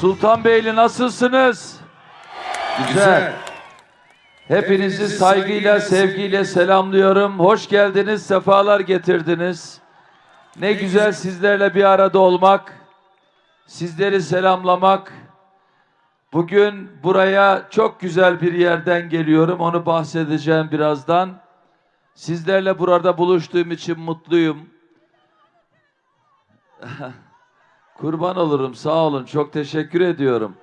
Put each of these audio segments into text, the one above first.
Sultanbeyli nasılsınız? Güzel. Hepinizi saygıyla, sevgiyle selamlıyorum. Hoş geldiniz, sefalar getirdiniz. Ne güzel sizlerle bir arada olmak, sizleri selamlamak. Bugün buraya çok güzel bir yerden geliyorum. Onu bahsedeceğim birazdan. Sizlerle burada buluştuğum için mutluyum. Kurban olurum. Sağ olun. Çok teşekkür ediyorum.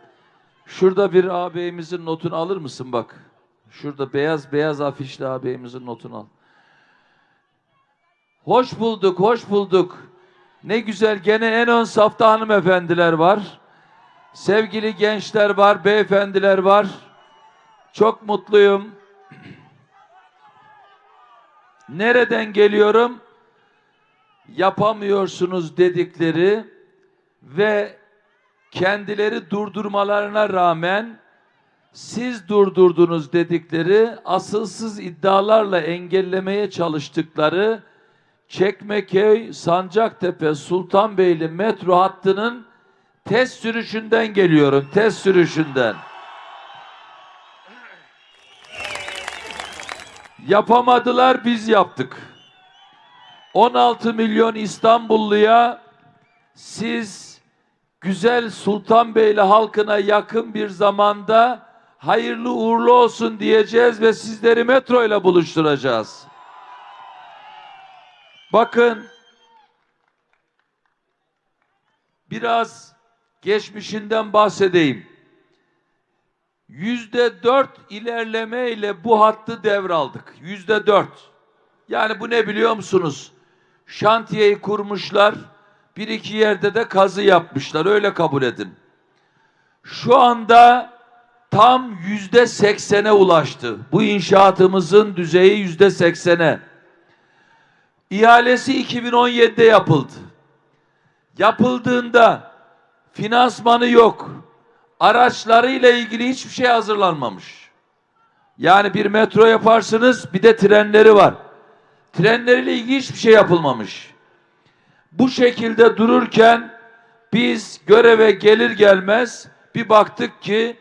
Şurada bir ağabeyimizin notunu alır mısın bak? Şurada beyaz beyaz afişli ağabeyimizin notunu al. Hoş bulduk, hoş bulduk. Ne güzel gene en ön safta hanımefendiler var. Sevgili gençler var, beyefendiler var. Çok mutluyum. Nereden geliyorum? Yapamıyorsunuz dedikleri ve kendileri durdurmalarına rağmen siz durdurdunuz dedikleri asılsız iddialarla engellemeye çalıştıkları Çekmeköy, Sancaktepe, Sultanbeyli metro hattının test sürüşünden geliyorum. Test sürüşünden. Yapamadılar biz yaptık. 16 milyon İstanbulluya siz güzel Sultanbeyli halkına yakın bir zamanda hayırlı uğurlu olsun diyeceğiz ve sizleri metro ile buluşturacağız. Bakın biraz geçmişinden bahsedeyim. Yüzde dört ilerleme ile bu hattı devraldık. Yüzde dört. Yani bu ne biliyor musunuz? Şantiyeyi kurmuşlar. Bir iki yerde de kazı yapmışlar. Öyle kabul edin. Şu anda tam yüzde seksene ulaştı. Bu inşaatımızın düzeyi yüzde seksene. İhalesi 2017'de yapıldı. Yapıldığında finansmanı yok. Araçlarıyla ilgili hiçbir şey hazırlanmamış. Yani bir metro yaparsınız bir de trenleri var. Trenleriyle ilgili hiçbir şey yapılmamış. Bu şekilde dururken biz göreve gelir gelmez bir baktık ki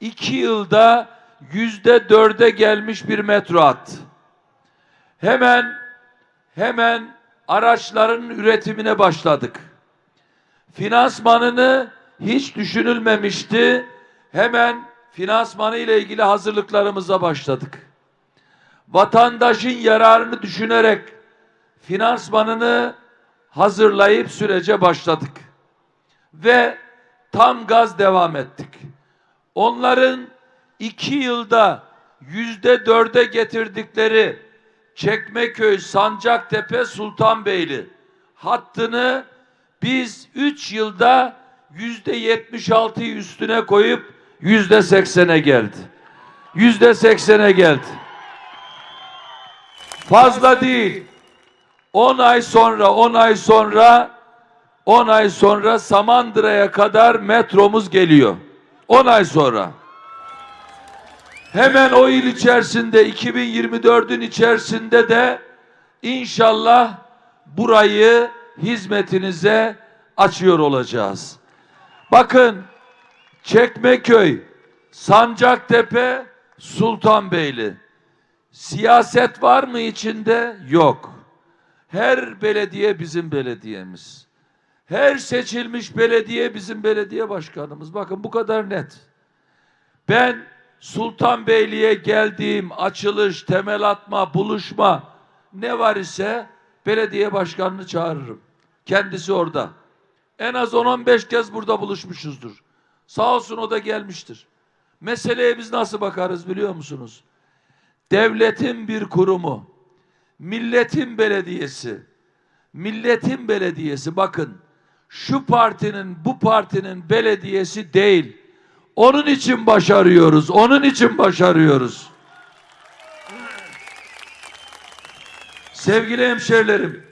iki yılda yüzde dörde gelmiş bir metro hattı. Hemen hemen araçların üretimine başladık. Finansmanını hiç düşünülmemişti. Hemen finansmanı ile ilgili hazırlıklarımıza başladık. Vatandaşın yararını düşünerek finansmanını hazırlayıp sürece başladık. Ve tam gaz devam ettik. Onların iki yılda yüzde dörde getirdikleri Çekmeköy, Sancaktepe, Sultanbeyli hattını biz üç yılda yüzde yetmiş altıyı üstüne koyup yüzde seksene geldi. Yüzde seksene geldi. Fazla değil. 10 ay sonra, 10 ay sonra, 10 ay sonra Samandıra'ya kadar metromuz geliyor. 10 ay sonra. Hemen o yıl içerisinde 2024'ün içerisinde de inşallah burayı hizmetinize açıyor olacağız. Bakın Çekmeköy, Sancaktepe, Sultanbeyli. Siyaset var mı içinde? Yok. Her belediye bizim belediyemiz. Her seçilmiş belediye bizim belediye başkanımız. Bakın bu kadar net. Ben Sultanbeyli'ye geldiğim açılış, temel atma, buluşma ne var ise belediye başkanını çağırırım. Kendisi orada. En az 10-15 kez burada buluşmuşuzdur. Sağ olsun o da gelmiştir. Meseleye biz nasıl bakarız biliyor musunuz? Devletin bir kurumu, milletin belediyesi, milletin belediyesi bakın şu partinin bu partinin belediyesi değil. Onun için başarıyoruz. Onun için başarıyoruz. Sevgili hemşerilerim,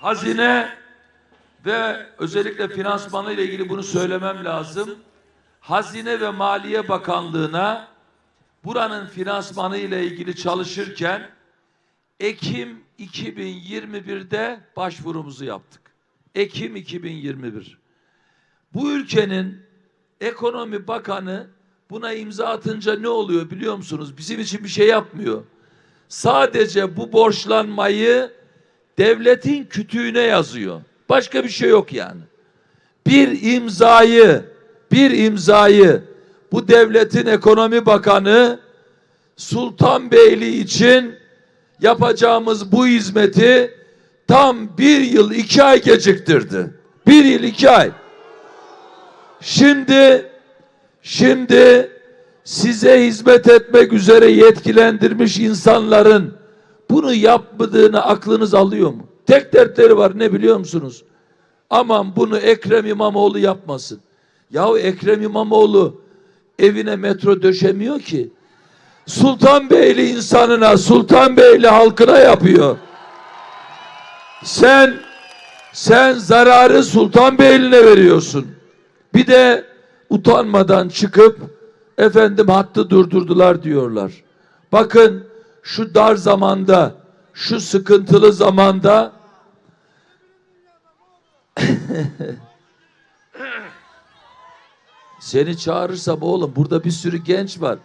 hazine ve özellikle finansmanı ile ilgili bunu söylemem lazım. Hazine ve Maliye Bakanlığı'na buranın finansmanı ile ilgili çalışırken Ekim 2021'de başvurumuzu yaptık. Ekim 2021. Bu ülkenin ekonomi bakanı buna imza atınca ne oluyor biliyor musunuz? Bizim için bir şey yapmıyor. Sadece bu borçlanmayı devletin kütüğüne yazıyor. Başka bir şey yok yani. Bir imzayı, bir imzayı bu devletin ekonomi bakanı Sultanbeyli için yapacağımız bu hizmeti tam bir yıl iki ay geciktirdi. Bir yıl iki ay. Şimdi şimdi size hizmet etmek üzere yetkilendirmiş insanların bunu yapmadığını aklınız alıyor mu? Tek dertleri var ne biliyor musunuz? Aman bunu Ekrem İmamoğlu yapmasın. Yahu Ekrem İmamoğlu evine metro döşemiyor ki. Sultanbeyli insanına, Sultanbeyli halkına yapıyor. Sen sen zararı Sultanbeyli'ne veriyorsun. Bir de utanmadan çıkıp efendim hattı durdurdular diyorlar. Bakın şu dar zamanda, şu sıkıntılı zamanda seni çağırırsam oğlum burada bir sürü genç var.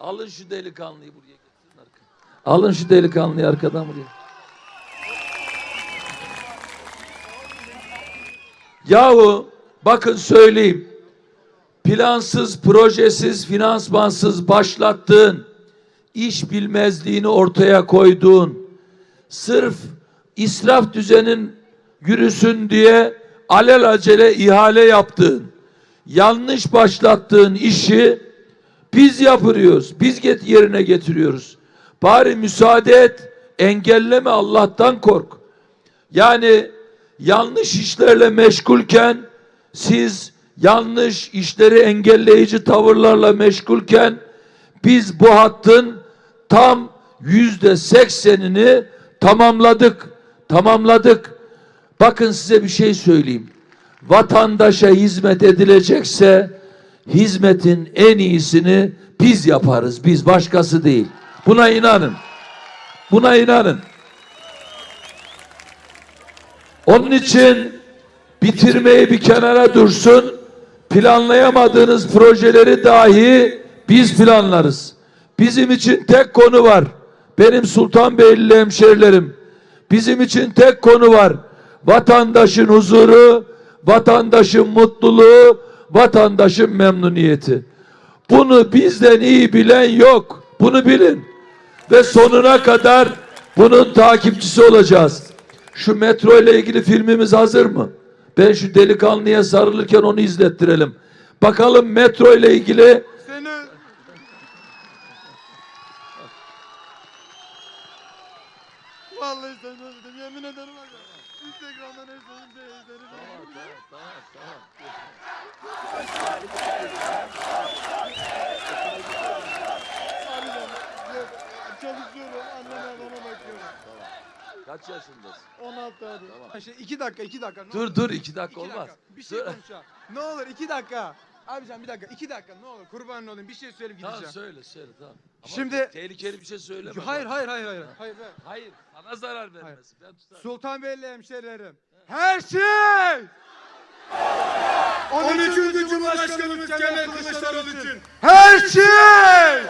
Alın şu delikanlıyı buraya getirin arkaya. Alın şu delikanlıyı arkadan buraya. Yahu bakın söyleyeyim. Plansız, projesiz, finansmansız başlattığın, iş bilmezliğini ortaya koyduğun, sırf israf düzenin yürüsün diye alelacele ihale yaptığın, yanlış başlattığın işi biz yapıyoruz. Biz get yerine getiriyoruz. Bari müsaade et, engelleme Allah'tan kork. Yani yanlış işlerle meşgulken siz yanlış işleri engelleyici tavırlarla meşgulken biz bu hattın tam yüzde seksenini tamamladık. Tamamladık. Bakın size bir şey söyleyeyim. Vatandaşa hizmet edilecekse hizmetin en iyisini biz yaparız. Biz başkası değil. Buna inanın. Buna inanın. Onun için bitirmeyi bir kenara dursun. Planlayamadığınız projeleri dahi biz planlarız. Bizim için tek konu var. Benim Sultanbeyli hemşerilerim. Bizim için tek konu var. Vatandaşın huzuru, vatandaşın mutluluğu, vatandaşın memnuniyeti. Bunu bizden iyi bilen yok. Bunu bilin. Ve sonuna kadar bunun takipçisi olacağız. Şu metro ile ilgili filmimiz hazır mı? Ben şu delikanlıya sarılırken onu izlettirelim. Bakalım metro ile ilgili Seni Vallahi seni özledim yemin ederim var ya. Instagram'dan özledim de izlerim. Arayacağım. Yok, Çalışıyorum. Anneme babama bakıyorum. Kaç yaşındasın? 16 abi. Tamam. Şey, iki dakika, iki dakika. ne Dur olur. dur iki dakika İki olmaz. dakika. Bir şey Dur. konuşacağım. Ne olur iki dakika. Abicam bir dakika, iki dakika ne olur kurban olayım bir şey söyleyip Tamam gideceğim. söyle söyle tamam. Ama Şimdi- tehlikeli bir şey söyleme. hayır, bak. hayır, hayır, hayır, hayır. hayır. Hayır sana zarar vermesin. Ben tutarım. Sultanbeyli hemşerilerim. Her şey! 13. Cumhurbaşkanımız Kemal Kılıçdaroğlu için. Her şey!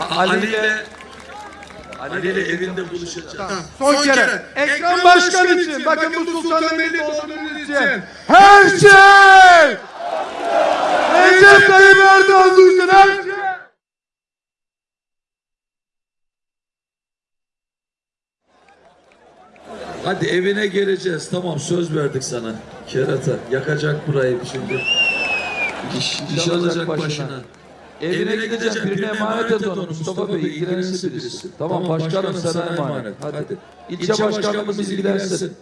Ali ile Ali ile evinde buluşacağız. Son, kere. Ekrem Başkan için. Bakın bu Sultanbeyli olduğunuz için. Her şey! Recep Tayyip Erdoğan için her şey! Hadi evine geleceğiz. Tamam söz verdik sana. Kerata yakacak burayı şimdi. İş, iş alacak başına. Evine gideceğim birine emanet et onu. Mustafa Bey ilgilenirse birisi. Tamam başkanım sana emanet. Hadi. İlçe başkanımız ilgilensin.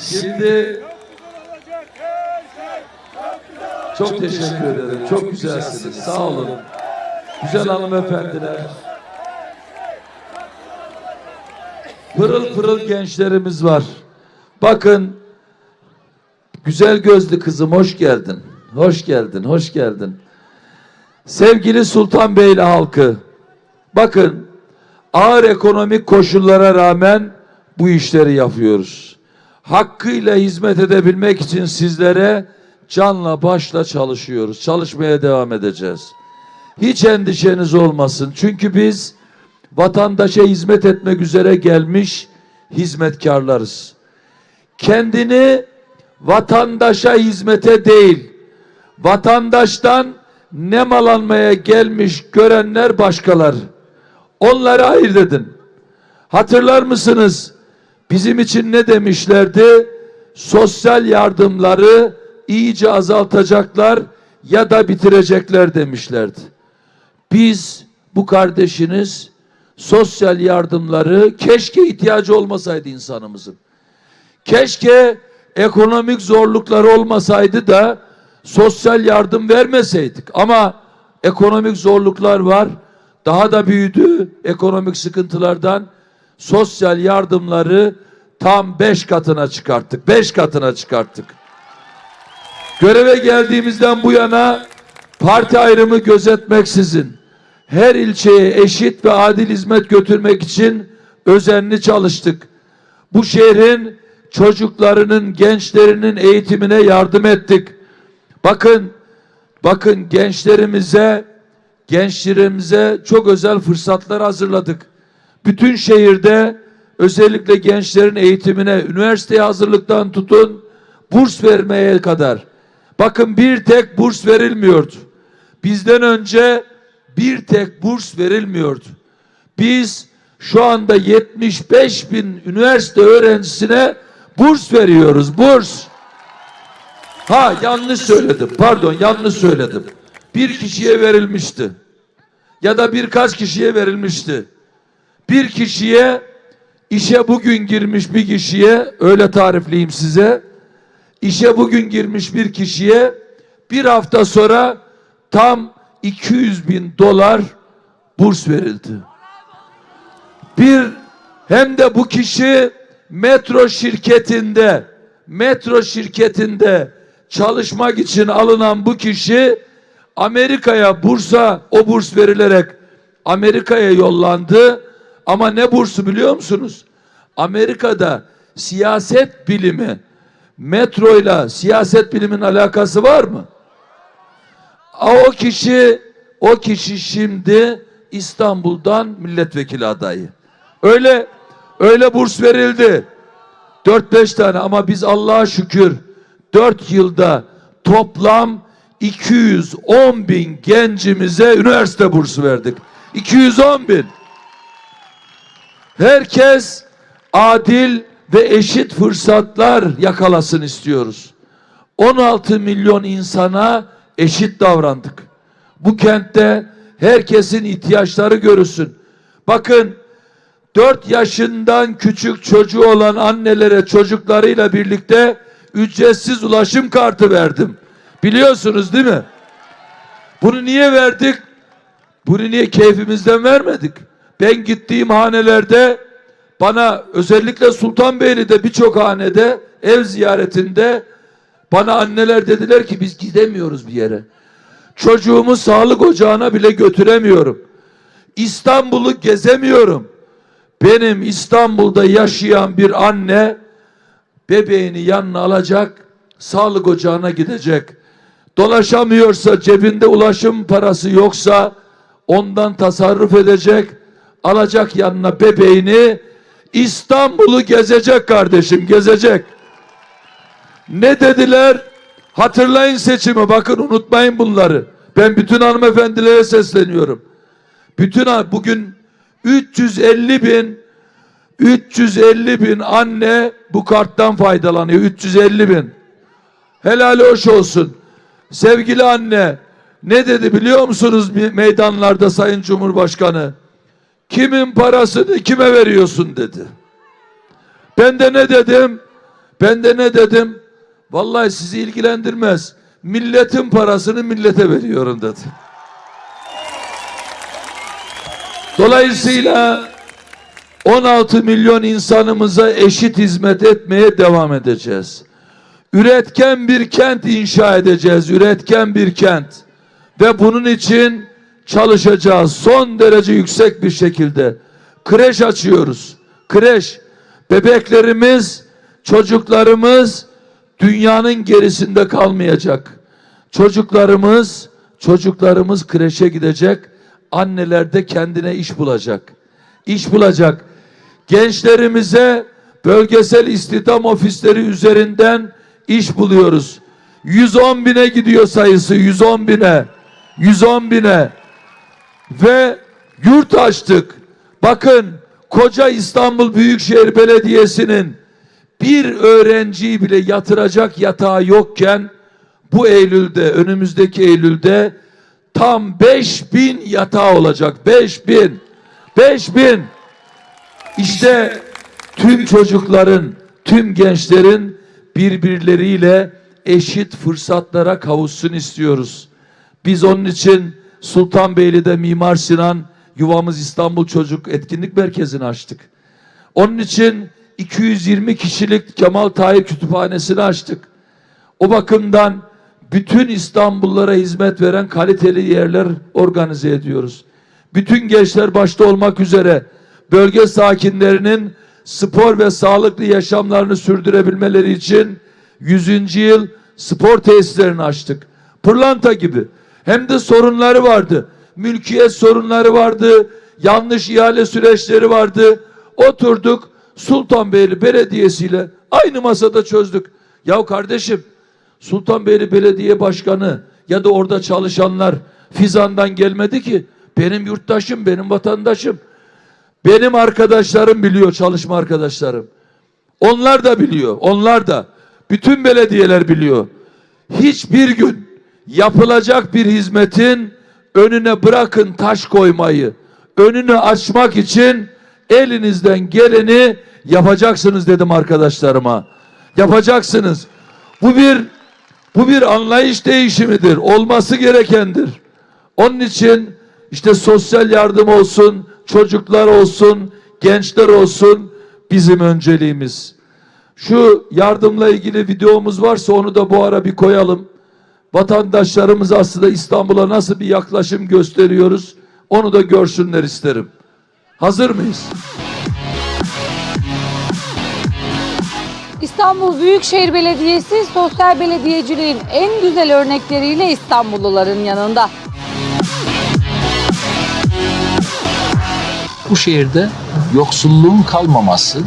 Şimdi çok teşekkür ederim. Çok güzelsiniz. Sağ olun. Güzel hanımefendiler. Pırıl pırıl gençlerimiz var. Bakın güzel gözlü kızım hoş geldin. Hoş geldin, hoş geldin. Sevgili Sultanbeyli halkı, Bakın ağır ekonomik koşullara rağmen bu işleri yapıyoruz. Hakkıyla hizmet edebilmek için sizlere canla başla çalışıyoruz. Çalışmaya devam edeceğiz. Hiç endişeniz olmasın. Çünkü biz vatandaşa hizmet etmek üzere gelmiş hizmetkarlarız. Kendini vatandaşa hizmete değil, vatandaştan nemalanmaya gelmiş görenler başkalar. Onları ayırt edin. Hatırlar mısınız? Bizim için ne demişlerdi? Sosyal yardımları iyice azaltacaklar ya da bitirecekler demişlerdi. Biz bu kardeşiniz sosyal yardımları keşke ihtiyacı olmasaydı insanımızın. Keşke ekonomik zorlukları olmasaydı da sosyal yardım vermeseydik. Ama ekonomik zorluklar var. Daha da büyüdü ekonomik sıkıntılardan. Sosyal yardımları tam beş katına çıkarttık. Beş katına çıkarttık. Göreve geldiğimizden bu yana parti ayrımı gözetmeksizin her ilçeye eşit ve adil hizmet götürmek için özenli çalıştık. Bu şehrin çocuklarının, gençlerinin eğitimine yardım ettik. Bakın, bakın gençlerimize, gençlerimize çok özel fırsatlar hazırladık. Bütün şehirde özellikle gençlerin eğitimine, üniversiteye hazırlıktan tutun, burs vermeye kadar. Bakın bir tek burs verilmiyordu. Bizden önce bir tek burs verilmiyordu. Biz şu anda 75 bin üniversite öğrencisine burs veriyoruz. Burs. Ha yanlış söyledim. Pardon yanlış söyledim. Bir kişiye verilmişti. Ya da birkaç kişiye verilmişti. Bir kişiye işe bugün girmiş bir kişiye öyle tarifleyeyim size. İşe bugün girmiş bir kişiye bir hafta sonra tam 200 bin dolar burs verildi. Bir hem de bu kişi metro şirketinde metro şirketinde çalışmak için alınan bu kişi Amerika'ya bursa o burs verilerek Amerika'ya yollandı. Ama ne bursu biliyor musunuz? Amerika'da siyaset bilimi metroyla siyaset bilimin alakası var mı? O kişi o kişi şimdi İstanbul'dan milletvekili adayı. Öyle öyle burs verildi. 4-5 tane ama biz Allah'a şükür 4 yılda toplam 210 bin gencimize üniversite bursu verdik. 210 bin. Herkes adil ve eşit fırsatlar yakalasın istiyoruz. 16 milyon insana eşit davrandık. Bu kentte herkesin ihtiyaçları görülsün. Bakın 4 yaşından küçük çocuğu olan annelere çocuklarıyla birlikte ücretsiz ulaşım kartı verdim. Biliyorsunuz değil mi? Bunu niye verdik? Bunu niye keyfimizden vermedik? Ben gittiğim hanelerde bana özellikle Sultanbeyli'de birçok hanede ev ziyaretinde bana anneler dediler ki biz gidemiyoruz bir yere. Çocuğumu sağlık ocağına bile götüremiyorum. İstanbul'u gezemiyorum. Benim İstanbul'da yaşayan bir anne bebeğini yanına alacak, sağlık ocağına gidecek. Dolaşamıyorsa, cebinde ulaşım parası yoksa ondan tasarruf edecek, alacak yanına bebeğini İstanbul'u gezecek kardeşim, gezecek. Ne dediler? Hatırlayın seçimi, bakın unutmayın bunları. Ben bütün hanımefendilere sesleniyorum. Bütün bugün 350 bin 350 bin anne bu karttan faydalanıyor. 350 bin. Helal hoş olsun. Sevgili anne ne dedi biliyor musunuz me- meydanlarda Sayın Cumhurbaşkanı? Kimin parasını kime veriyorsun dedi. Ben de ne dedim? Ben de ne dedim? Vallahi sizi ilgilendirmez. Milletin parasını millete veriyorum dedi. Dolayısıyla 16 milyon insanımıza eşit hizmet etmeye devam edeceğiz. Üretken bir kent inşa edeceğiz. Üretken bir kent. Ve bunun için çalışacağız son derece yüksek bir şekilde. Kreş açıyoruz. Kreş. Bebeklerimiz, çocuklarımız dünyanın gerisinde kalmayacak. Çocuklarımız, çocuklarımız kreşe gidecek. Anneler de kendine iş bulacak. İş bulacak. Gençlerimize bölgesel istihdam ofisleri üzerinden iş buluyoruz. 110 bine gidiyor sayısı 110 bine. 110 bine. Ve yurt açtık. Bakın koca İstanbul Büyükşehir Belediyesi'nin bir öğrenciyi bile yatıracak yatağı yokken bu Eylül'de önümüzdeki Eylül'de tam 5000 yatağı olacak. 5000. 5000. İşte tüm çocukların, tüm gençlerin birbirleriyle eşit fırsatlara kavuşsun istiyoruz. Biz onun için Sultanbeyli'de Mimar Sinan Yuvamız İstanbul Çocuk Etkinlik Merkezi'ni açtık. Onun için 220 kişilik Kemal Tahir Kütüphanesi'ni açtık. O bakımdan bütün İstanbullulara hizmet veren kaliteli yerler organize ediyoruz. Bütün gençler başta olmak üzere bölge sakinlerinin spor ve sağlıklı yaşamlarını sürdürebilmeleri için 100. yıl spor tesislerini açtık. Pırlanta gibi. Hem de sorunları vardı. Mülkiyet sorunları vardı. Yanlış ihale süreçleri vardı. Oturduk Sultanbeyli Belediyesi ile aynı masada çözdük. Ya kardeşim Sultanbeyli Belediye Başkanı ya da orada çalışanlar Fizan'dan gelmedi ki. Benim yurttaşım, benim vatandaşım. Benim arkadaşlarım biliyor, çalışma arkadaşlarım. Onlar da biliyor, onlar da. Bütün belediyeler biliyor. Hiçbir gün yapılacak bir hizmetin önüne bırakın taş koymayı. Önünü açmak için elinizden geleni yapacaksınız dedim arkadaşlarıma. Yapacaksınız. Bu bir bu bir anlayış değişimidir. Olması gerekendir. Onun için işte sosyal yardım olsun, çocuklar olsun, gençler olsun bizim önceliğimiz. Şu yardımla ilgili videomuz varsa onu da bu ara bir koyalım. Vatandaşlarımız aslında İstanbul'a nasıl bir yaklaşım gösteriyoruz onu da görsünler isterim. Hazır mıyız? İstanbul Büyükşehir Belediyesi sosyal belediyeciliğin en güzel örnekleriyle İstanbulluların yanında. Bu şehirde yoksulluğun kalmaması,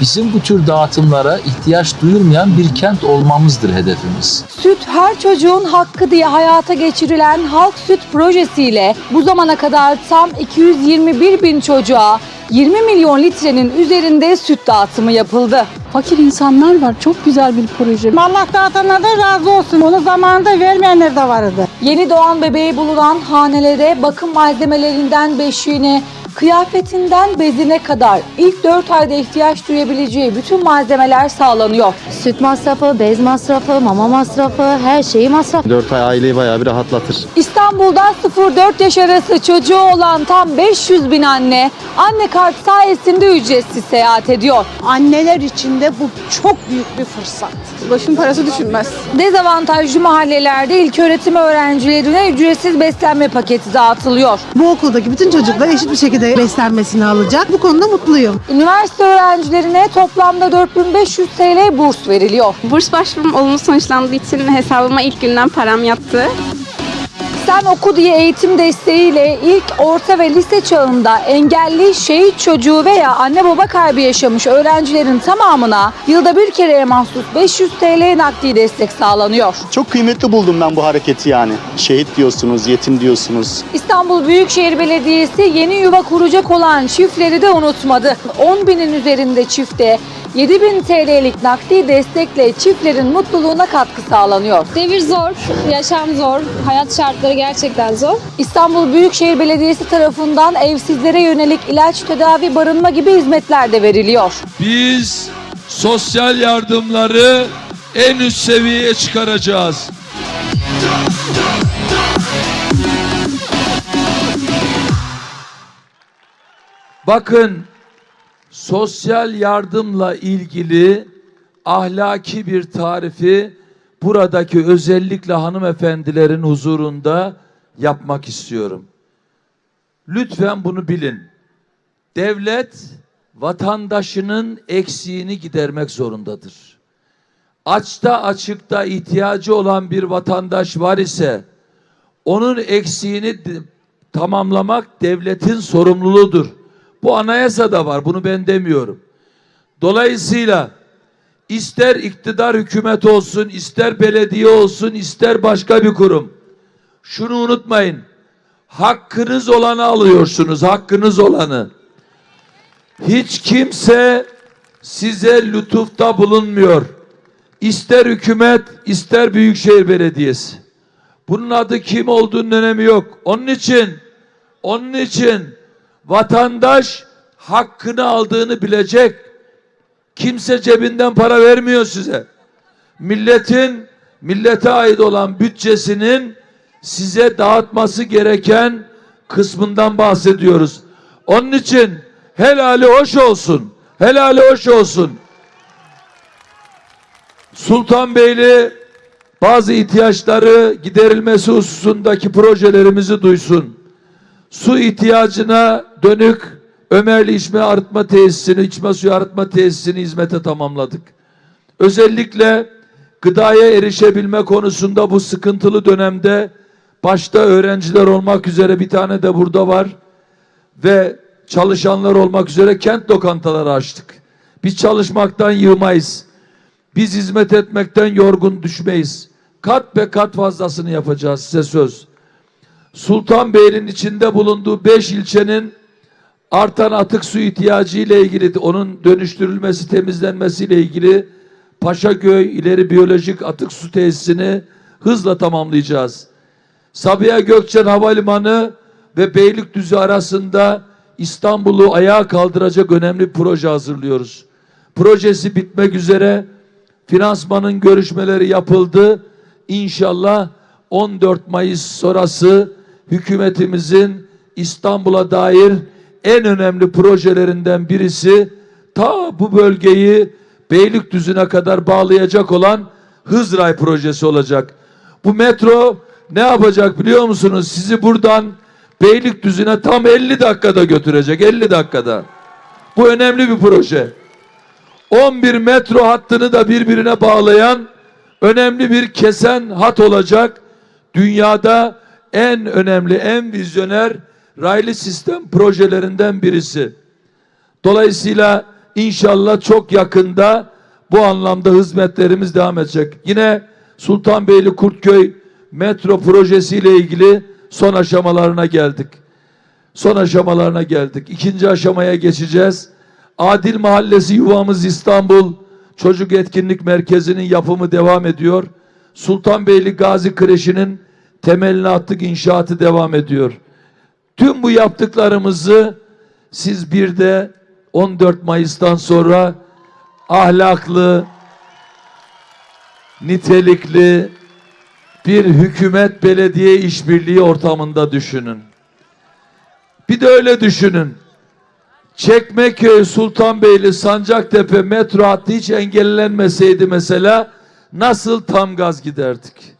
bizim bu tür dağıtımlara ihtiyaç duyulmayan bir kent olmamızdır hedefimiz. Süt her çocuğun hakkı diye hayata geçirilen Halk Süt projesiyle bu zamana kadar tam 221 bin çocuğa 20 milyon litrenin üzerinde süt dağıtımı yapıldı. Fakir insanlar var. Çok güzel bir proje. Allah dağıtanlardan razı olsun. Onu zamanında vermeyenler de vardı. Yeni doğan bebeği bulunan hanelere bakım malzemelerinden beşiğine, kıyafetinden bezine kadar ilk 4 ayda ihtiyaç duyabileceği bütün malzemeler sağlanıyor. Süt masrafı, bez masrafı, mama masrafı, her şeyi masraf. 4 ay aileyi bayağı bir rahatlatır. İstanbul'da 0-4 yaş arası çocuğu olan tam 500 bin anne, anne kart sayesinde ücretsiz seyahat ediyor. Anneler için de bu çok büyük bir fırsat. Başın parası düşünmez. Dezavantajlı mahallelerde ilköğretim öğrencilerine ücretsiz beslenme paketi dağıtılıyor. bu okuldaki bütün çocuklar eşit bir şekilde beslenmesini alacak. Bu konuda mutluyum. Üniversite öğrencilerine toplamda 4500 TL burs veriliyor. Burs başvurum olumlu sonuçlandığı için hesabıma ilk günden param yattı. Sen Oku diye eğitim desteğiyle ilk orta ve lise çağında engelli, şehit çocuğu veya anne baba kaybı yaşamış öğrencilerin tamamına yılda bir kereye mahsus 500 TL nakdi destek sağlanıyor. Çok kıymetli buldum ben bu hareketi yani. Şehit diyorsunuz, yetim diyorsunuz. İstanbul Büyükşehir Belediyesi yeni yuva kuracak olan çiftleri de unutmadı. 10 binin üzerinde çifte 7000 TL'lik nakdi destekle çiftlerin mutluluğuna katkı sağlanıyor. Devir zor, yaşam zor, hayat şartları gerçekten zor. İstanbul Büyükşehir Belediyesi tarafından evsizlere yönelik ilaç, tedavi, barınma gibi hizmetler de veriliyor. Biz sosyal yardımları en üst seviyeye çıkaracağız. Bakın sosyal yardımla ilgili ahlaki bir tarifi buradaki özellikle hanımefendilerin huzurunda yapmak istiyorum. Lütfen bunu bilin. Devlet vatandaşının eksiğini gidermek zorundadır. Açta açıkta ihtiyacı olan bir vatandaş var ise onun eksiğini tamamlamak devletin sorumluluğudur. Bu anayasada var. Bunu ben demiyorum. Dolayısıyla ister iktidar hükümet olsun, ister belediye olsun, ister başka bir kurum. Şunu unutmayın. Hakkınız olanı alıyorsunuz. Hakkınız olanı. Hiç kimse size lütufta bulunmuyor. İster hükümet, ister büyükşehir belediyesi. Bunun adı kim olduğunun önemi yok. Onun için, onun için vatandaş hakkını aldığını bilecek. Kimse cebinden para vermiyor size. Milletin, millete ait olan bütçesinin size dağıtması gereken kısmından bahsediyoruz. Onun için helali hoş olsun. Helali hoş olsun. Sultanbeyli bazı ihtiyaçları giderilmesi hususundaki projelerimizi duysun. Su ihtiyacına dönük Ömerli içme arıtma tesisini, içme suyu arıtma tesisini hizmete tamamladık. Özellikle gıdaya erişebilme konusunda bu sıkıntılı dönemde başta öğrenciler olmak üzere bir tane de burada var ve çalışanlar olmak üzere kent lokantaları açtık. Biz çalışmaktan yığmayız. Biz hizmet etmekten yorgun düşmeyiz. Kat be kat fazlasını yapacağız size söz. Sultanbeyli'nin içinde bulunduğu beş ilçenin artan atık su ihtiyacı ile ilgili onun dönüştürülmesi, temizlenmesi ile ilgili Paşaköy ileri biyolojik atık su tesisini hızla tamamlayacağız. Sabiha Gökçen Havalimanı ve Beylikdüzü arasında İstanbul'u ayağa kaldıracak önemli proje hazırlıyoruz. Projesi bitmek üzere finansmanın görüşmeleri yapıldı. İnşallah 14 Mayıs sonrası hükümetimizin İstanbul'a dair en önemli projelerinden birisi ta bu bölgeyi Beylikdüzü'ne kadar bağlayacak olan Hızray projesi olacak. Bu metro ne yapacak biliyor musunuz? Sizi buradan Beylikdüzü'ne tam 50 dakikada götürecek. 50 dakikada. Bu önemli bir proje. 11 metro hattını da birbirine bağlayan önemli bir kesen hat olacak. Dünyada en önemli, en vizyoner raylı sistem projelerinden birisi. Dolayısıyla inşallah çok yakında bu anlamda hizmetlerimiz devam edecek. Yine Sultanbeyli Kurtköy metro projesiyle ilgili son aşamalarına geldik. Son aşamalarına geldik. İkinci aşamaya geçeceğiz. Adil Mahallesi Yuvamız İstanbul Çocuk Etkinlik Merkezi'nin yapımı devam ediyor. Sultanbeyli Gazi Kreşi'nin temelini attık, inşaatı devam ediyor. Tüm bu yaptıklarımızı siz bir de 14 Mayıs'tan sonra ahlaklı, nitelikli bir hükümet belediye işbirliği ortamında düşünün. Bir de öyle düşünün. Çekmeköy, Sultanbeyli, Sancaktepe metro hattı hiç engellenmeseydi mesela nasıl tam gaz giderdik?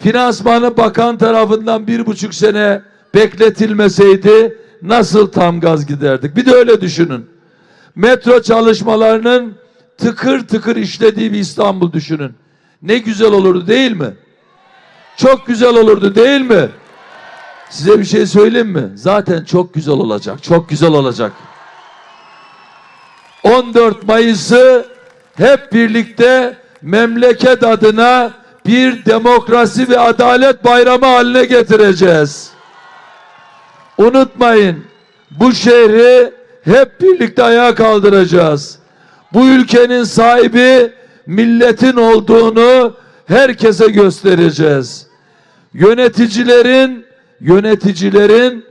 Finansmanı bakan tarafından bir buçuk sene bekletilmeseydi nasıl tam gaz giderdik? Bir de öyle düşünün. Metro çalışmalarının tıkır tıkır işlediği bir İstanbul düşünün. Ne güzel olurdu değil mi? Çok güzel olurdu değil mi? Size bir şey söyleyeyim mi? Zaten çok güzel olacak. Çok güzel olacak. 14 Mayıs'ı hep birlikte memleket adına bir demokrasi ve adalet bayramı haline getireceğiz. Unutmayın bu şehri hep birlikte ayağa kaldıracağız. Bu ülkenin sahibi milletin olduğunu herkese göstereceğiz. Yöneticilerin yöneticilerin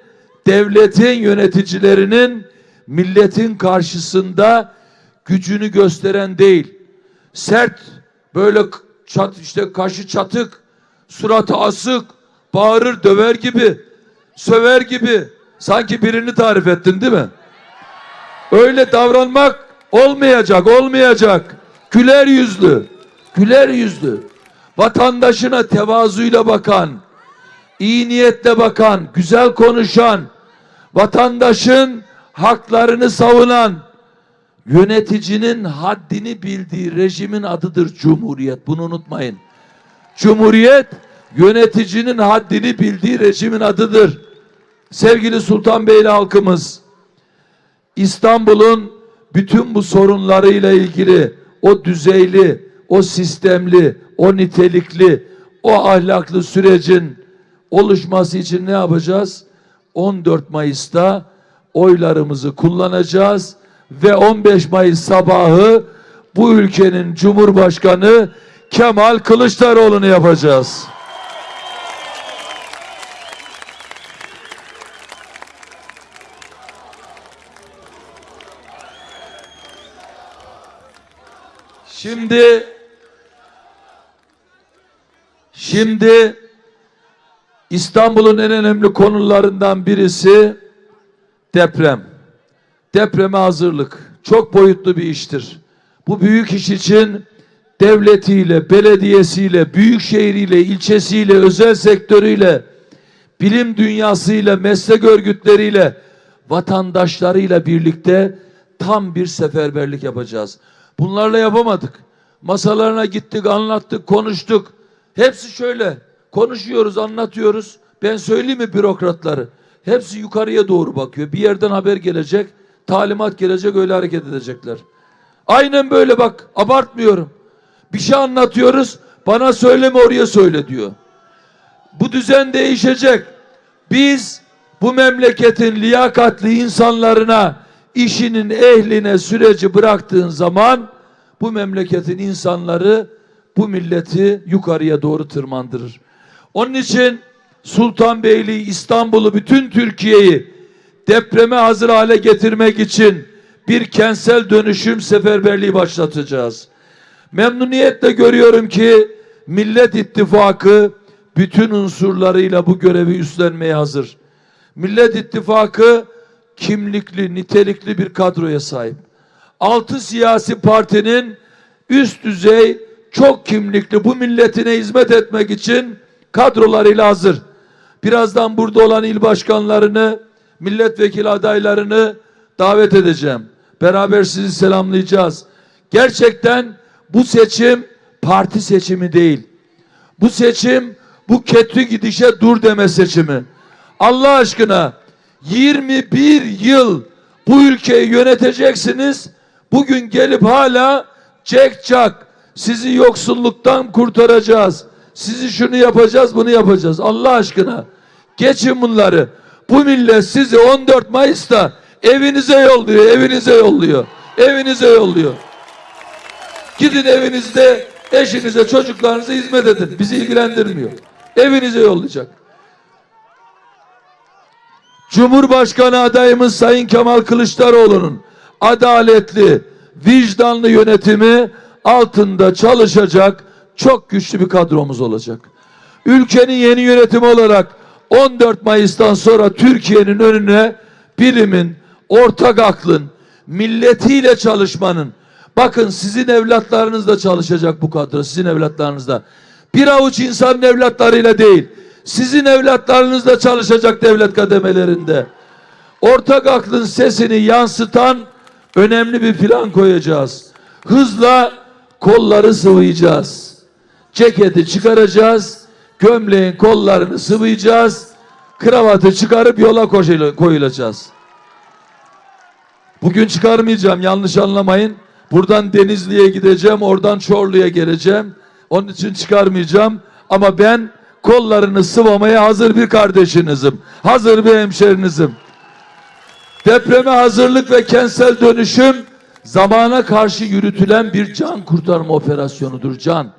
devletin yöneticilerinin milletin karşısında gücünü gösteren değil. Sert böyle çat işte kaşı çatık, suratı asık, bağırır döver gibi, söver gibi. Sanki birini tarif ettin değil mi? Öyle davranmak olmayacak, olmayacak. Güler yüzlü, güler yüzlü. Vatandaşına tevazuyla bakan, iyi niyetle bakan, güzel konuşan, vatandaşın haklarını savunan, yöneticinin haddini bildiği rejimin adıdır Cumhuriyet. Bunu unutmayın. Cumhuriyet yöneticinin haddini bildiği rejimin adıdır. Sevgili Sultanbeyli halkımız, İstanbul'un bütün bu sorunlarıyla ilgili o düzeyli, o sistemli, o nitelikli, o ahlaklı sürecin oluşması için ne yapacağız? 14 Mayıs'ta oylarımızı kullanacağız ve 15 Mayıs sabahı bu ülkenin Cumhurbaşkanı Kemal Kılıçdaroğlu'nu yapacağız. Şimdi şimdi İstanbul'un en önemli konularından birisi deprem. Depreme hazırlık çok boyutlu bir iştir. Bu büyük iş için devletiyle, belediyesiyle, büyükşehiriyle, ilçesiyle, özel sektörüyle, bilim dünyasıyla, meslek örgütleriyle, vatandaşlarıyla birlikte tam bir seferberlik yapacağız. Bunlarla yapamadık. Masalarına gittik, anlattık, konuştuk. Hepsi şöyle. Konuşuyoruz, anlatıyoruz. Ben söyleyeyim mi bürokratları? Hepsi yukarıya doğru bakıyor. Bir yerden haber gelecek, talimat gelecek, öyle hareket edecekler. Aynen böyle bak, abartmıyorum. Bir şey anlatıyoruz, bana söyleme oraya söyle diyor. Bu düzen değişecek. Biz bu memleketin liyakatli insanlarına, işinin ehline süreci bıraktığın zaman bu memleketin insanları bu milleti yukarıya doğru tırmandırır. Onun için Sultanbeyli, İstanbul'u, bütün Türkiye'yi depreme hazır hale getirmek için bir kentsel dönüşüm seferberliği başlatacağız. Memnuniyetle görüyorum ki Millet İttifakı bütün unsurlarıyla bu görevi üstlenmeye hazır. Millet İttifakı kimlikli, nitelikli bir kadroya sahip. Altı siyasi partinin üst düzey çok kimlikli bu milletine hizmet etmek için kadrolarıyla hazır. Birazdan burada olan il başkanlarını, milletvekili adaylarını davet edeceğim. Beraber sizi selamlayacağız. Gerçekten bu seçim parti seçimi değil. Bu seçim bu kötü gidişe dur deme seçimi. Allah aşkına 21 yıl bu ülkeyi yöneteceksiniz. Bugün gelip hala çek çak sizi yoksulluktan kurtaracağız. Sizi şunu yapacağız, bunu yapacağız. Allah aşkına geçin bunları. Bu millet sizi 14 Mayıs'ta evinize yolluyor, evinize yolluyor. Evinize yolluyor. Gidin evinizde eşinize, çocuklarınıza hizmet edin. Bizi ilgilendirmiyor. Evinize yollayacak. Cumhurbaşkanı adayımız Sayın Kemal Kılıçdaroğlu'nun adaletli, vicdanlı yönetimi altında çalışacak çok güçlü bir kadromuz olacak. Ülkenin yeni yönetimi olarak 14 Mayıs'tan sonra Türkiye'nin önüne bilimin, ortak aklın, milletiyle çalışmanın, bakın sizin evlatlarınız da çalışacak bu kadro, sizin evlatlarınız da. Bir avuç insanın evlatlarıyla değil, sizin evlatlarınız da çalışacak devlet kademelerinde. Ortak aklın sesini yansıtan önemli bir plan koyacağız. Hızla kolları sıvayacağız. Ceketi çıkaracağız. Gömleğin kollarını sıvayacağız. Kravatı çıkarıp yola koyulacağız. Bugün çıkarmayacağım yanlış anlamayın. Buradan Denizli'ye gideceğim, oradan Çorlu'ya geleceğim. Onun için çıkarmayacağım. Ama ben kollarını sıvamaya hazır bir kardeşinizim. Hazır bir hemşerinizim. Depreme hazırlık ve kentsel dönüşüm zamana karşı yürütülen bir can kurtarma operasyonudur. Can.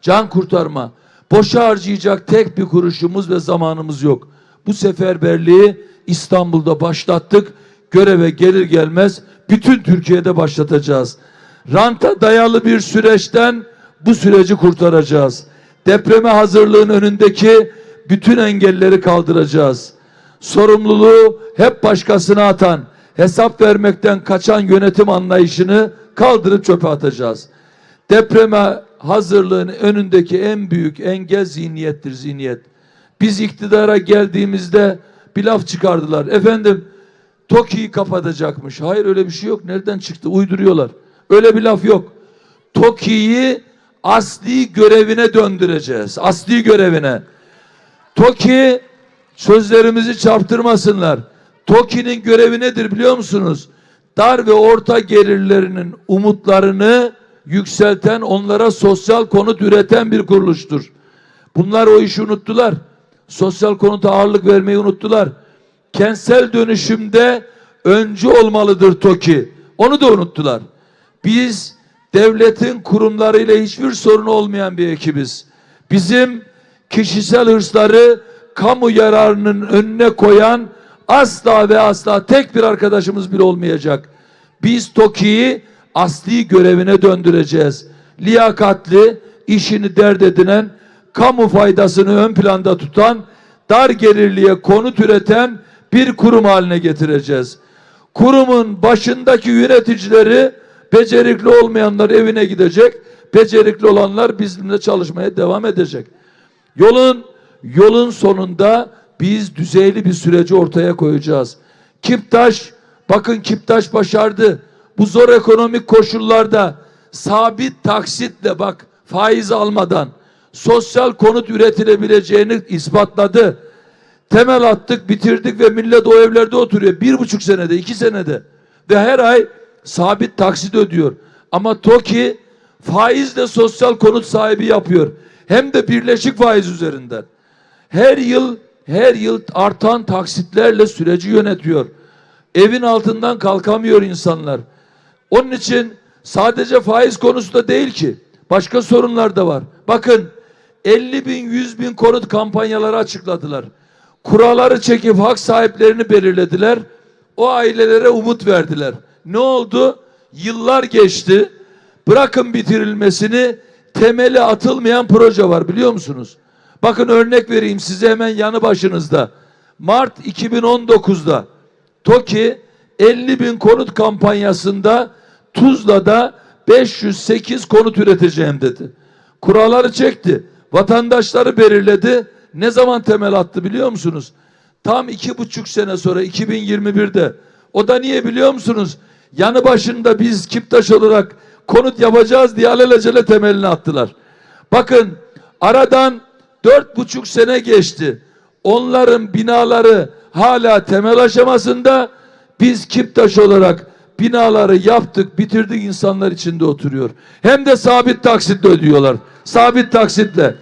Can kurtarma. Boşa harcayacak tek bir kuruşumuz ve zamanımız yok. Bu seferberliği İstanbul'da başlattık. Göreve gelir gelmez bütün Türkiye'de başlatacağız. Ranta dayalı bir süreçten bu süreci kurtaracağız. Depreme hazırlığın önündeki bütün engelleri kaldıracağız. Sorumluluğu hep başkasına atan, hesap vermekten kaçan yönetim anlayışını kaldırıp çöpe atacağız. Depreme hazırlığın önündeki en büyük engel zihniyettir zihniyet. Biz iktidara geldiğimizde bir laf çıkardılar. Efendim TOKİ'yi kapatacakmış. Hayır öyle bir şey yok. Nereden çıktı? Uyduruyorlar. Öyle bir laf yok. TOKİ'yi asli görevine döndüreceğiz. Asli görevine. TOKİ sözlerimizi çarptırmasınlar. TOKİ'nin görevi nedir biliyor musunuz? Dar ve orta gelirlerinin umutlarını yükselten, onlara sosyal konut üreten bir kuruluştur. Bunlar o işi unuttular. Sosyal konuta ağırlık vermeyi unuttular. Kentsel dönüşümde öncü olmalıdır TOKİ. Onu da unuttular. Biz devletin kurumlarıyla hiçbir sorun olmayan bir ekibiz. Bizim kişisel hırsları kamu yararının önüne koyan asla ve asla tek bir arkadaşımız bile olmayacak. Biz TOKİ'yi asli görevine döndüreceğiz. Liyakatli, işini dert edinen, kamu faydasını ön planda tutan, dar gelirliye konut üreten bir kurum haline getireceğiz. Kurumun başındaki yöneticileri becerikli olmayanlar evine gidecek, becerikli olanlar bizimle çalışmaya devam edecek. Yolun yolun sonunda biz düzeyli bir süreci ortaya koyacağız. Kiptaş, bakın Kiptaş başardı. Bu zor ekonomik koşullarda sabit taksitle bak faiz almadan sosyal konut üretilebileceğini ispatladı. Temel attık, bitirdik ve millet o evlerde oturuyor. Bir buçuk senede, iki senede. Ve her ay sabit taksit ödüyor. Ama TOKİ faizle sosyal konut sahibi yapıyor. Hem de birleşik faiz üzerinden. Her yıl her yıl artan taksitlerle süreci yönetiyor. Evin altından kalkamıyor insanlar. Onun için sadece faiz konusu da değil ki. Başka sorunlar da var. Bakın 50 bin 100 bin konut kampanyaları açıkladılar. Kuralları çekip hak sahiplerini belirlediler. O ailelere umut verdiler. Ne oldu? Yıllar geçti. Bırakın bitirilmesini temeli atılmayan proje var biliyor musunuz? Bakın örnek vereyim size hemen yanı başınızda. Mart 2019'da TOKİ 50 bin konut kampanyasında Tuzla'da 508 konut üreteceğim dedi. Kuralları çekti. Vatandaşları belirledi. Ne zaman temel attı biliyor musunuz? Tam iki buçuk sene sonra 2021'de. O da niye biliyor musunuz? Yanı başında biz Kiptaş olarak konut yapacağız diye alelacele temelini attılar. Bakın aradan dört buçuk sene geçti. Onların binaları hala temel aşamasında biz Kiptaş olarak binaları yaptık, bitirdik insanlar içinde oturuyor. Hem de sabit taksitle ödüyorlar. Sabit taksitle.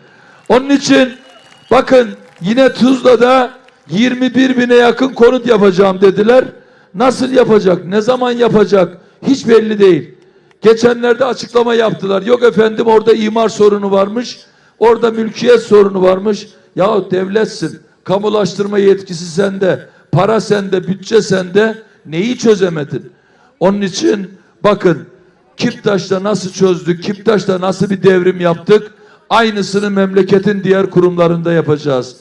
Onun için bakın yine Tuzla'da 21 bine yakın konut yapacağım dediler. Nasıl yapacak? Ne zaman yapacak? Hiç belli değil. Geçenlerde açıklama yaptılar. Yok efendim orada imar sorunu varmış. Orada mülkiyet sorunu varmış. Ya devletsin. Kamulaştırma yetkisi sende. Para sende, bütçe sende. Neyi çözemedin? Onun için bakın Kiptaş'ta nasıl çözdük? Kiptaş'ta nasıl bir devrim yaptık? Aynısını memleketin diğer kurumlarında yapacağız.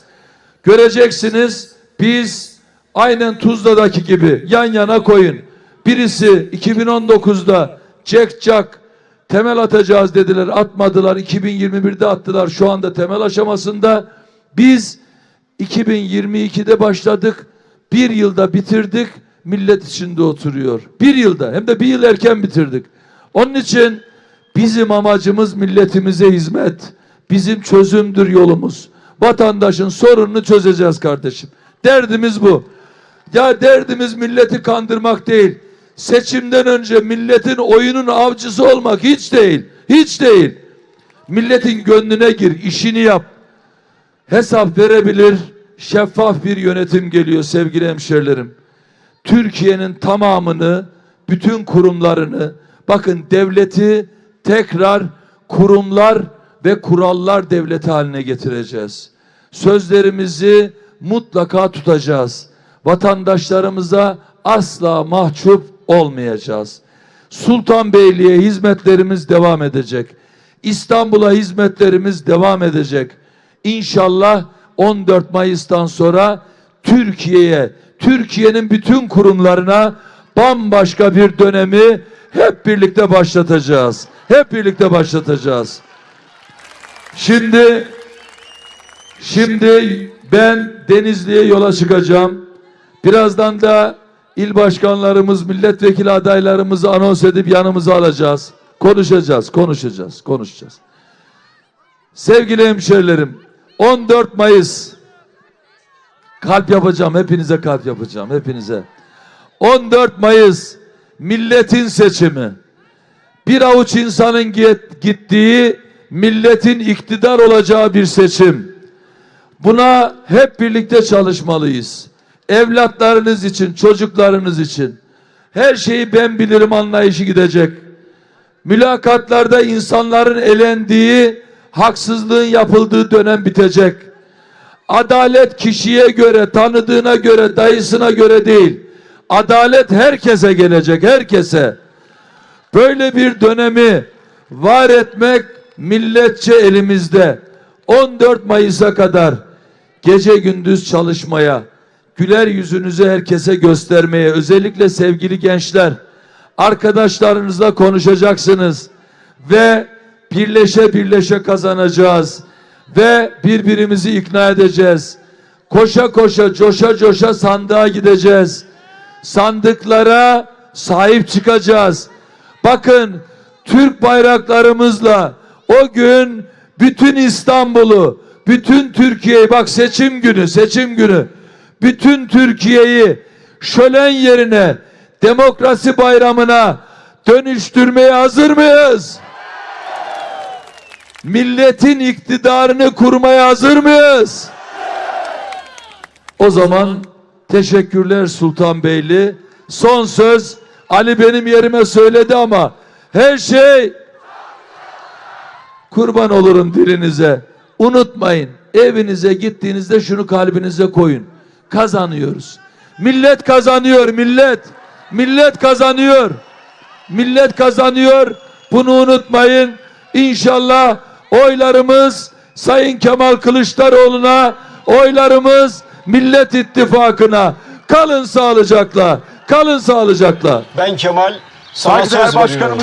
Göreceksiniz biz aynen Tuzla'daki gibi yan yana koyun. Birisi 2019'da Jack Jack temel atacağız dediler atmadılar. 2021'de attılar şu anda temel aşamasında. Biz 2022'de başladık. Bir yılda bitirdik. Millet içinde oturuyor. Bir yılda hem de bir yıl erken bitirdik. Onun için bizim amacımız milletimize hizmet. Bizim çözümdür yolumuz. Vatandaşın sorununu çözeceğiz kardeşim. Derdimiz bu. Ya derdimiz milleti kandırmak değil. Seçimden önce milletin oyunun avcısı olmak hiç değil. Hiç değil. Milletin gönlüne gir, işini yap. Hesap verebilir, şeffaf bir yönetim geliyor sevgili hemşerilerim. Türkiye'nin tamamını, bütün kurumlarını, bakın devleti tekrar kurumlar ve kurallar devleti haline getireceğiz. Sözlerimizi mutlaka tutacağız. Vatandaşlarımıza asla mahcup olmayacağız. Sultanbeyli'ye hizmetlerimiz devam edecek. İstanbul'a hizmetlerimiz devam edecek. İnşallah 14 Mayıs'tan sonra Türkiye'ye, Türkiye'nin bütün kurumlarına bambaşka bir dönemi hep birlikte başlatacağız. Hep birlikte başlatacağız. Şimdi şimdi ben Denizli'ye yola çıkacağım. Birazdan da il başkanlarımız, milletvekili adaylarımızı anons edip yanımıza alacağız. Konuşacağız, konuşacağız, konuşacağız. Sevgili hemşerilerim, 14 Mayıs kalp yapacağım, hepinize kalp yapacağım, hepinize. 14 Mayıs milletin seçimi. Bir avuç insanın git- gittiği, milletin iktidar olacağı bir seçim. Buna hep birlikte çalışmalıyız. Evlatlarınız için, çocuklarınız için. Her şeyi ben bilirim anlayışı gidecek. Mülakatlarda insanların elendiği, haksızlığın yapıldığı dönem bitecek. Adalet kişiye göre, tanıdığına göre, dayısına göre değil. Adalet herkese gelecek, herkese. Böyle bir dönemi var etmek milletçe elimizde. 14 Mayıs'a kadar gece gündüz çalışmaya, güler yüzünüzü herkese göstermeye, özellikle sevgili gençler, arkadaşlarınızla konuşacaksınız ve birleşe birleşe kazanacağız ve birbirimizi ikna edeceğiz. Koşa koşa, coşa coşa sandığa gideceğiz. Sandıklara sahip çıkacağız. Bakın Türk bayraklarımızla o gün bütün İstanbul'u, bütün Türkiye'yi bak seçim günü, seçim günü. Bütün Türkiye'yi şölen yerine demokrasi bayramına dönüştürmeye hazır mıyız? Milletin iktidarını kurmaya hazır mıyız? O zaman teşekkürler Sultanbeyli. Son söz Ali benim yerime söyledi ama her şey kurban olurum dilinize. Unutmayın evinize gittiğinizde şunu kalbinize koyun. Kazanıyoruz. Millet kazanıyor millet. Millet kazanıyor. Millet kazanıyor. Bunu unutmayın. İnşallah oylarımız Sayın Kemal Kılıçdaroğlu'na, oylarımız Millet İttifakı'na. Kalın sağlıcakla. Kalın sağlıcakla. Ben Kemal Saygıdeğer başkanımız